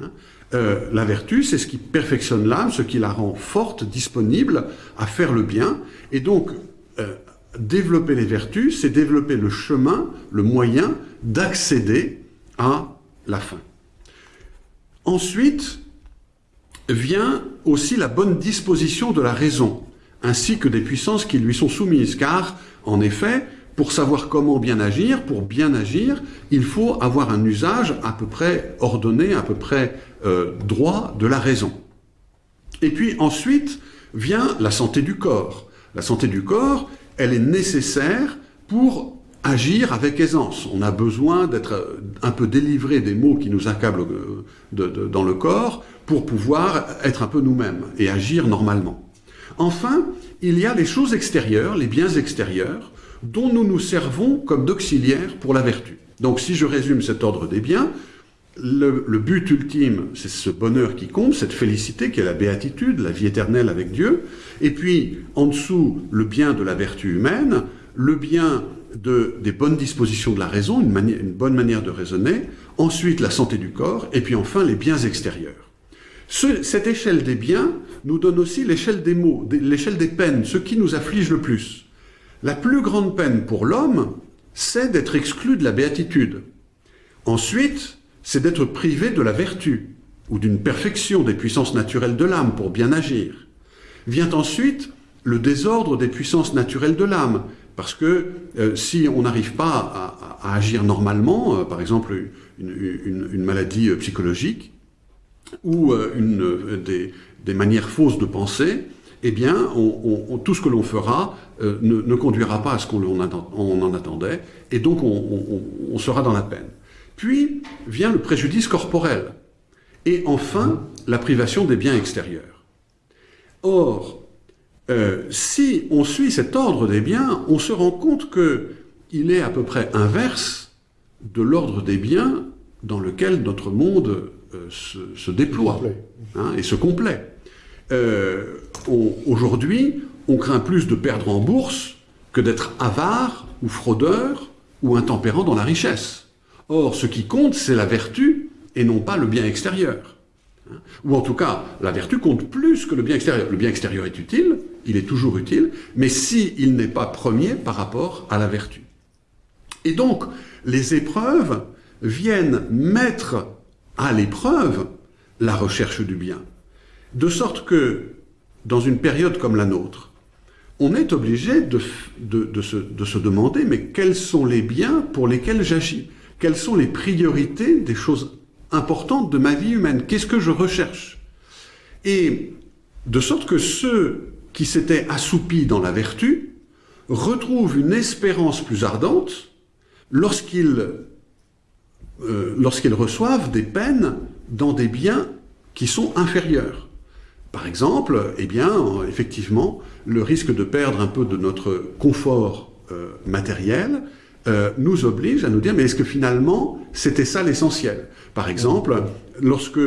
Hein euh, la vertu, c'est ce qui perfectionne l'âme, ce qui la rend forte, disponible à faire le bien. Et donc, euh, développer les vertus, c'est développer le chemin, le moyen d'accéder à la fin. Ensuite, vient aussi la bonne disposition de la raison, ainsi que des puissances qui lui sont soumises, car, en effet, pour savoir comment bien agir, pour bien agir, il faut avoir un usage à peu près ordonné, à peu près euh, droit de la raison. Et puis ensuite vient la santé du corps. La santé du corps, elle est nécessaire pour agir avec aisance. On a besoin d'être un peu délivré des maux qui nous accablent euh, dans le corps pour pouvoir être un peu nous-mêmes et agir normalement. Enfin, il y a les choses extérieures, les biens extérieurs, dont nous nous servons comme d'auxiliaires pour la vertu. Donc si je résume cet ordre des biens, le, but ultime, c'est ce bonheur qui compte, cette félicité qui est la béatitude, la vie éternelle avec Dieu, et puis en dessous, le bien de la vertu humaine, le bien de, des bonnes dispositions de la raison, une, une bonne manière de raisonner, ensuite la santé du corps, et puis enfin les biens extérieurs. cette échelle des biens nous donne aussi l'échelle des maux, l'échelle des peines, ce qui nous afflige le plus. La plus grande peine pour l'homme, c'est d'être exclu de la béatitude. Ensuite, c'est d'être privé de la vertu. ou d'une perfection des puissances naturelles de l'âme pour bien agir. Vient ensuite le désordre des puissances naturelles de l'âme, parce que euh, si on n'arrive pas à, agir normalement, euh, par exemple une, maladie euh, psychologique, ou une, des, manières fausses de penser, eh bien, tout ce que l'on fera ne, conduira pas à ce qu'on en attendait, et donc on sera dans la peine. Puis vient le préjudice corporel, et enfin la privation des biens extérieurs. Or, euh, si on suit cet ordre des biens, on se rend compte qu'il est à peu près inverse de l'ordre des biens dans lequel notre monde euh, se, déploie hein, et se complaît. Euh, aujourd'hui, on craint plus de perdre en bourse que d'être avare ou fraudeur ou intempérant dans la richesse. Or, ce qui compte, c'est la vertu et non pas le bien extérieur. Hein? Ou en tout cas, la vertu compte plus que le bien extérieur. Le bien extérieur est utile, il est toujours utile, mais si il n'est pas premier par rapport à la vertu. Et donc, les épreuves viennent mettre à l'épreuve la recherche du bien. De sorte que, dans une période comme la nôtre, on est obligé de se demander, mais quels sont les biens pour lesquels j'agis? Quelles sont les priorités des choses importantes de ma vie humaine? Qu'est-ce que je recherche? Et de sorte que ceux qui s'étaient assoupis dans la vertu retrouvent une espérance plus ardente lorsqu'ils euh, reçoivent des peines dans des biens qui sont inférieurs. Par exemple, eh bien, effectivement, le risque de perdre un peu de notre confort euh, matériel euh, nous oblige à nous dire, mais est-ce que finalement, c'était ça l'essentiel? Par exemple, lorsque,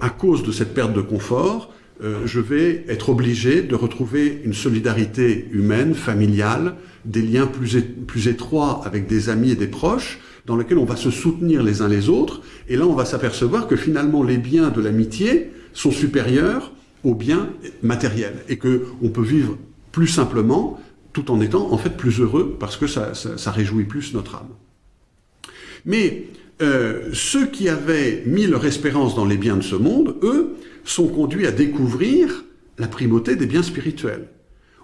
à cause de cette perte de confort, euh, je vais être obligé de retrouver une solidarité humaine, familiale, des liens plus, plus étroits avec des amis et des proches, dans lesquels on va se soutenir les uns les autres, et là on va s'apercevoir que finalement les biens de l'amitié sont supérieurs aux biens matériels, et qu'on peut vivre plus simplement, tout en étant en fait plus heureux, parce que ça, réjouit plus notre âme. Mais euh, ceux qui avaient mis leur espérance dans les biens de ce monde, eux, sont conduits à découvrir la primauté des biens spirituels.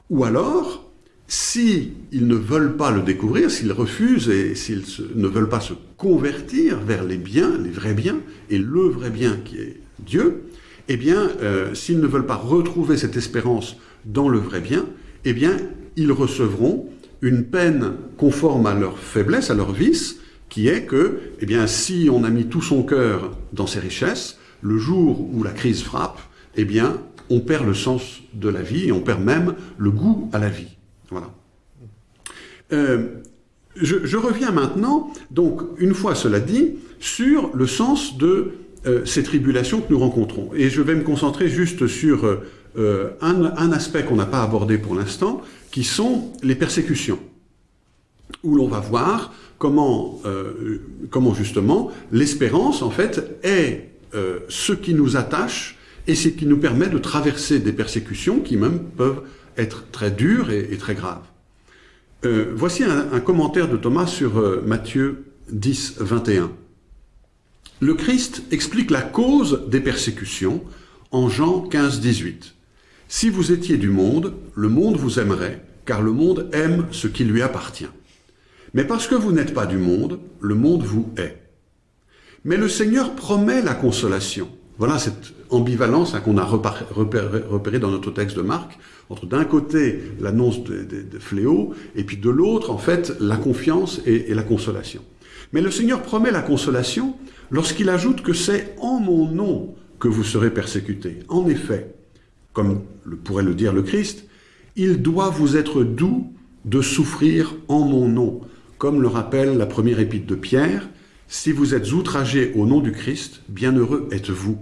Ou alors, s'ils ne veulent pas le découvrir, s'ils refusent et s'ils ne veulent pas se convertir vers les biens, les vrais biens, et le vrai bien qui est Dieu, eh bien, euh, s'ils ne veulent pas retrouver cette espérance dans le vrai bien, eh bien, ils recevront une peine conforme à leur faiblesse, à leur vice, qui est que, eh bien, si on a mis tout son cœur dans ses richesses, le jour où la crise frappe, eh bien, on perd le sens de la vie et on perd même le goût à la vie. Voilà. Euh, je, reviens maintenant, donc, une fois cela dit, sur le sens de euh, ces tribulations que nous rencontrons. Et je vais me concentrer juste sur euh, un, un, aspect qu'on n'a pas abordé pour l'instant, qui sont les persécutions, où l'on va voir comment, comment justement l'espérance, en fait, est euh, ce qui nous attache et ce qui nous permet de traverser des persécutions qui même peuvent être très dures et, très graves. Euh, voici un, commentaire de Thomas sur euh, Matthieu 10, 21. Le Christ explique la cause des persécutions en Jean 15, 18. Si vous étiez du monde, le monde vous aimerait, car le monde aime ce qui lui appartient. Mais parce que vous n'êtes pas du monde, le monde vous hait. Mais le Seigneur promet la consolation. Voilà cette ambivalence hein, qu'on a repérée dans notre texte de Marc, entre d'un côté l'annonce des de, fléaux, et puis de l'autre, en fait, la confiance et, la consolation. Mais le Seigneur promet la consolation lorsqu'il ajoute que c'est en mon nom que vous serez persécutés. En effet, comme le pourrait le dire le Christ, il doit vous être doux de souffrir en mon nom, comme le rappelle la première épître de Pierre, si vous êtes outragés au nom du Christ, bienheureux êtes-vous.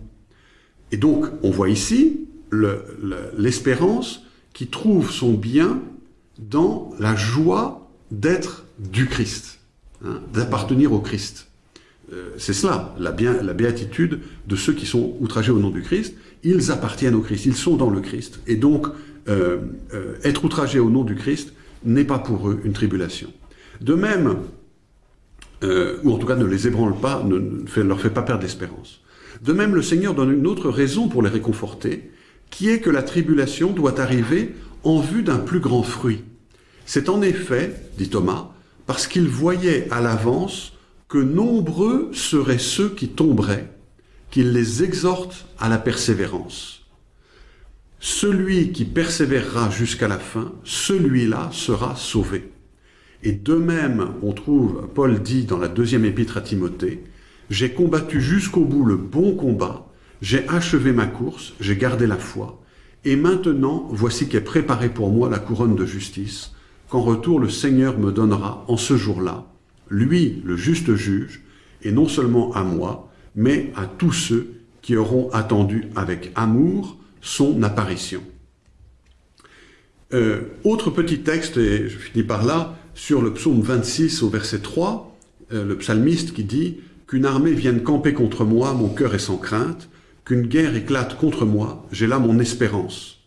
Et donc, on voit ici l'espérance qui trouve son bien dans la joie d'être du Christ, hein, d'appartenir au Christ. Euh, c'est cela, la, la, béatitude de ceux qui sont outragés au nom du Christ. Ils appartiennent au Christ, ils sont dans le Christ. Et donc, euh, euh, être outragé au nom du Christ n'est pas pour eux une tribulation. De même, ou en tout cas ne les ébranle pas, ne, leur fait pas perdre d'espérance. De même, le Seigneur donne une autre raison pour les réconforter, qui est que la tribulation doit arriver en vue d'un plus grand fruit. C'est en effet, dit Thomas, parce qu'il voyait à l'avance que nombreux seraient ceux qui tomberaient, qu'il les exhorte à la persévérance. Celui qui persévérera jusqu'à la fin, celui-là sera sauvé. Et de même, on trouve, Paul dit dans la deuxième épître à Timothée, J'ai combattu jusqu'au bout le bon combat, j'ai achevé ma course, j'ai gardé la foi, et maintenant voici qu'est préparée pour moi la couronne de justice, qu'en retour le Seigneur me donnera en ce jour-là, lui le juste juge, et non seulement à moi, mais à tous ceux qui auront attendu avec amour son apparition. Euh, autre petit texte, et je finis par là, sur le psaume 26 au verset 3, euh, le psalmiste qui dit « Qu'une armée vienne camper contre moi, mon cœur est sans crainte, qu'une guerre éclate contre moi, j'ai là mon espérance. »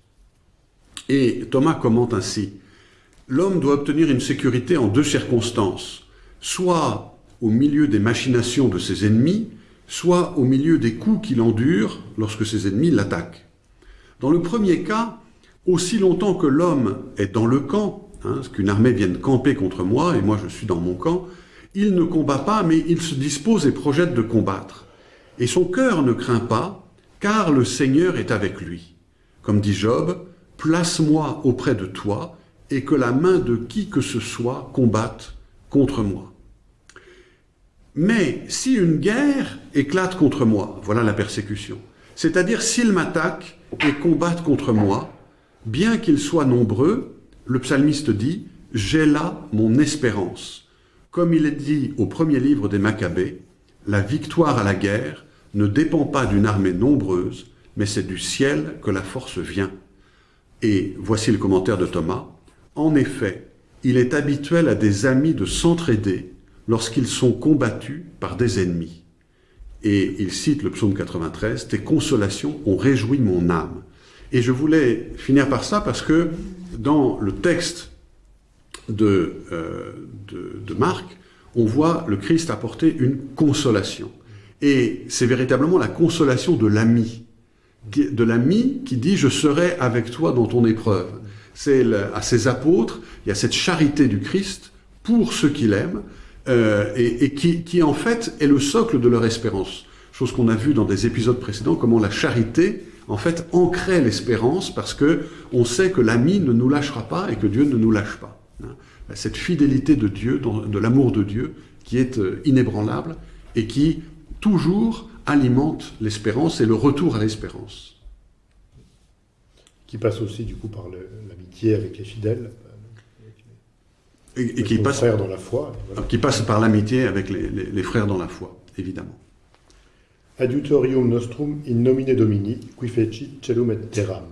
Et Thomas commente ainsi « L'homme doit obtenir une sécurité en deux circonstances, soit au milieu des machinations de ses ennemis, soit au milieu des coups qu'il endure lorsque ses ennemis l'attaquent. Dans le premier cas, aussi longtemps que l'homme est dans le camp, hein, qu'une armée vienne camper contre moi, et moi je suis dans mon camp, il ne combat pas, mais il se dispose et projette de combattre. Et son cœur ne craint pas, car le Seigneur est avec lui. Comme dit Job, place-moi auprès de toi, et que la main de qui que ce soit combatte contre moi. Mais si une guerre éclate contre moi, voilà la persécution, c'est-à-dire s'ils m'attaquent et combattent contre moi, bien qu'ils soient nombreux, le psalmiste dit « J'ai là mon espérance ». Comme il est dit au premier livre des Maccabées, la victoire à la guerre ne dépend pas d'une armée nombreuse, mais c'est du ciel que la force vient. Et voici le commentaire de Thomas. En effet, il est habituel à des amis de s'entraider lorsqu'ils sont combattus par des ennemis. Et il cite le psaume 93, « Tes consolations ont réjoui mon âme ». Et je voulais finir par ça parce que dans le texte de, euh, de, Marc, on voit le Christ apporter une consolation. Et c'est véritablement la consolation de l'ami, de l'ami qui dit « je serai avec toi dans ton épreuve ». C'est à ses apôtres, il y a cette charité du Christ pour ceux qu'il aime, euh, et, qui, qui, en fait est le socle de leur espérance. Chose qu'on a vu dans des épisodes précédents, comment la charité en fait ancrait l'espérance parce que on sait que l'ami ne nous lâchera pas et que Dieu ne nous lâche pas. Hein. Cette fidélité de Dieu, de l'amour de Dieu, qui est euh, inébranlable et qui toujours alimente l'espérance et le retour à l'espérance. Qui passe aussi du coup par l'amitié avec les fidèles. Et, qui passe, dans la foi. Qui passe par l'amitié avec les, les frères dans la foi, évidemment. Adiutorium nostrum in nomine Domini, qui feci celum et terram.